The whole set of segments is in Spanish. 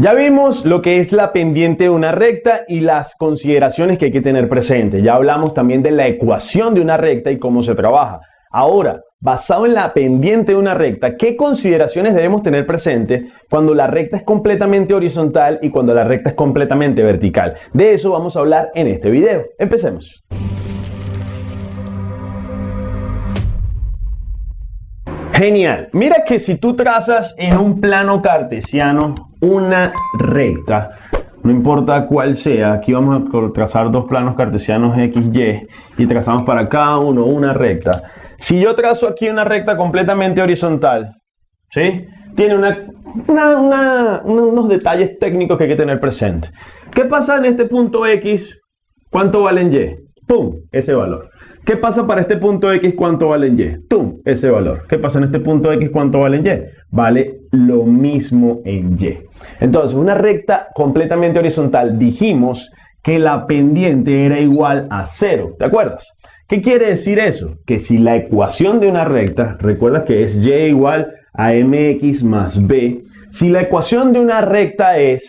Ya vimos lo que es la pendiente de una recta y las consideraciones que hay que tener presente. Ya hablamos también de la ecuación de una recta y cómo se trabaja. Ahora, basado en la pendiente de una recta, ¿qué consideraciones debemos tener presente cuando la recta es completamente horizontal y cuando la recta es completamente vertical? De eso vamos a hablar en este video. Empecemos. Genial. Mira que si tú trazas en un plano cartesiano una recta, no importa cuál sea, aquí vamos a trazar dos planos cartesianos X, Y y trazamos para cada uno una recta. Si yo trazo aquí una recta completamente horizontal, ¿sí? Tiene unos detalles técnicos que hay que tener presente. ¿Qué pasa en este punto X? ¿Cuánto vale en Y? ¡Pum! Ese valor. ¿Qué pasa para este punto X? ¿Cuánto vale en Y? ¡Tum! Ese valor. ¿Qué pasa en este punto X? ¿Cuánto vale en Y? Vale lo mismo en Y. Entonces, una recta completamente horizontal, dijimos que la pendiente era igual a cero. ¿Te acuerdas? ¿Qué quiere decir eso? Que si la ecuación de una recta, recuerda que es y igual a mx más b, si la ecuación de una recta es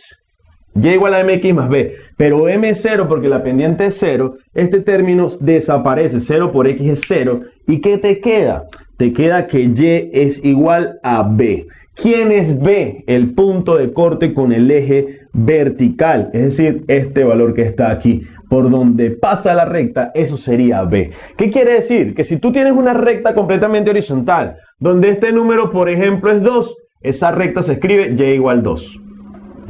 y igual a mx más b, pero m es 0 porque la pendiente es 0, este término desaparece, 0 por x es 0, ¿y qué te queda? Te queda que y es igual a b. ¿Quién es b? El punto de corte con el eje vertical, es decir, este valor que está aquí. Por donde pasa la recta, eso sería b. ¿Qué quiere decir? Que si tú tienes una recta completamente horizontal, donde este número, por ejemplo, es 2, esa recta se escribe y igual 2.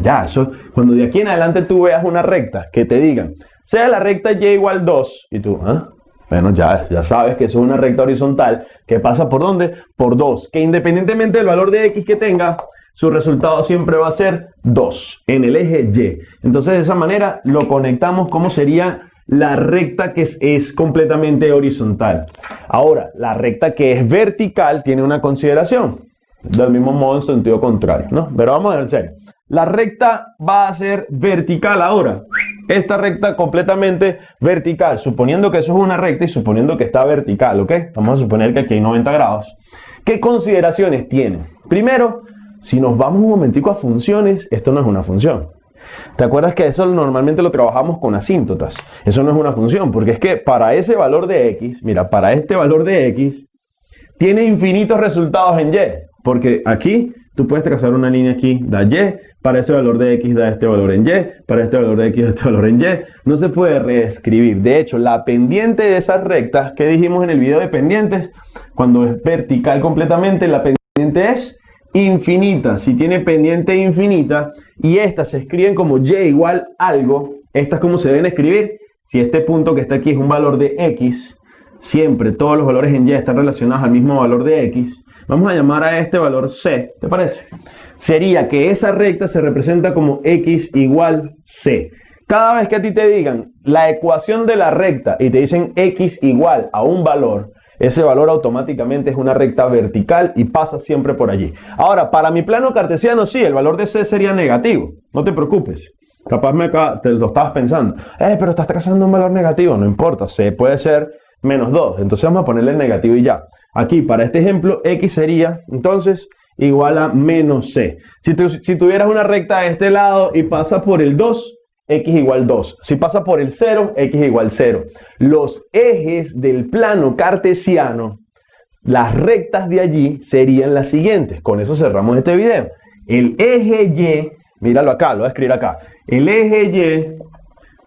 Ya, eso, cuando de aquí en adelante tú veas una recta que te digan, sea la recta y igual 2, y tú, ¿ah? Bueno, ya, sabes que eso es una recta horizontal que pasa por dónde? Por 2, que independientemente del valor de x que tenga, su resultado siempre va a ser 2 en el eje Y. Entonces de esa manera lo conectamos como sería la recta que es, completamente horizontal. Ahora, la recta que es vertical tiene una consideración. Del mismo modo en sentido contrario, ¿no? Pero vamos a ver. La recta va a ser vertical ahora. Esta recta completamente vertical, suponiendo que eso es una recta y suponiendo que está vertical, ¿ok? Vamos a suponer que aquí hay 90 grados. ¿Qué consideraciones tiene? Primero, si nos vamos un momentico a funciones, esto no es una función. ¿Te acuerdas que eso normalmente lo trabajamos con asíntotas? Eso no es una función, porque es que para ese valor de x, mira, para este valor de x, tiene infinitos resultados en y. Porque aquí tú puedes trazar una línea aquí, da y, para ese valor de x da este valor en y, para este valor de x da este valor en y. No se puede reescribir. De hecho, la pendiente de esas rectas que dijimos en el video de pendientes, cuando es vertical completamente, la pendiente es infinita. Si tiene pendiente infinita y estas se escriben como y igual algo, estas como se deben escribir. Si este punto que está aquí es un valor de x, siempre todos los valores en y están relacionados al mismo valor de x, Vamos a llamar a este valor c, ¿te parece? Sería que esa recta se representa como x igual c. Cada vez que a ti te digan la ecuación de la recta y te dicen x igual a un valor, ese valor automáticamente es una recta vertical y pasa siempre por allí. Ahora, para mi plano cartesiano, sí, el valor de c sería negativo. No te preocupes. Capaz me, te lo estabas pensando. Eh, pero estás trazando un valor negativo. No importa, c puede ser menos 2. Entonces vamos a ponerle el negativo y ya. Aquí, para este ejemplo, x sería, entonces, igual a menos c. Si, tuvieras una recta de este lado y pasa por el 2, x igual 2. Si pasa por el 0, x igual 0. Los ejes del plano cartesiano, las rectas de allí serían las siguientes. Con eso cerramos este video. El eje Y, míralo acá, lo voy a escribir acá. El eje Y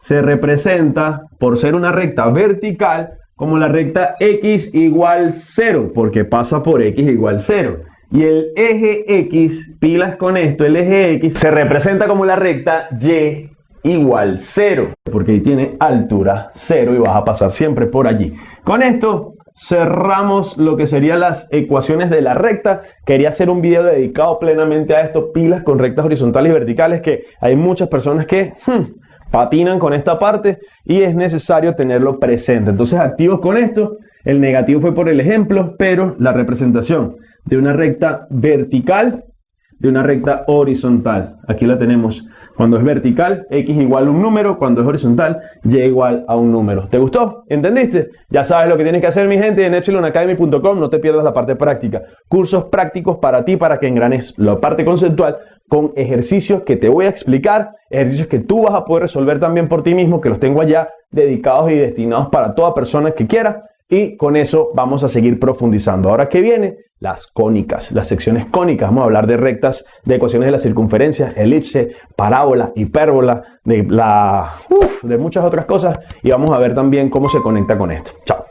se representa, por ser una recta vertical, como la recta x igual 0, porque pasa por x igual 0. Y el eje x, pilas con esto, el eje x se representa como la recta y igual 0, porque ahí tiene altura 0 y vas a pasar siempre por allí. Con esto cerramos lo que serían las ecuaciones de la recta. Quería hacer un video dedicado plenamente a esto, pilas con rectas horizontales y verticales, que hay muchas personas que... Hmm, patinan con esta parte y es necesario tenerlo presente. Entonces activos con esto, el negativo fue por el ejemplo, pero la representación de una recta vertical, de una recta horizontal. Aquí la tenemos. Cuando es vertical, x igual a un número. Cuando es horizontal, y igual a un número. ¿Te gustó? ¿Entendiste? Ya sabes lo que tienes que hacer, mi gente, en epsilonacademy.com. No te pierdas la parte práctica. Cursos prácticos para ti, para que engranes la parte conceptual con ejercicios que te voy a explicar, ejercicios que tú vas a poder resolver también por ti mismo, que los tengo allá dedicados y destinados para toda persona que quiera. Y con eso vamos a seguir profundizando. Ahora que viene, las cónicas, las secciones cónicas. Vamos a hablar de rectas, de ecuaciones de la circunferencia, elipse, parábola, hipérbola, de, la, de muchas otras cosas. Y vamos a ver también cómo se conecta con esto. Chao.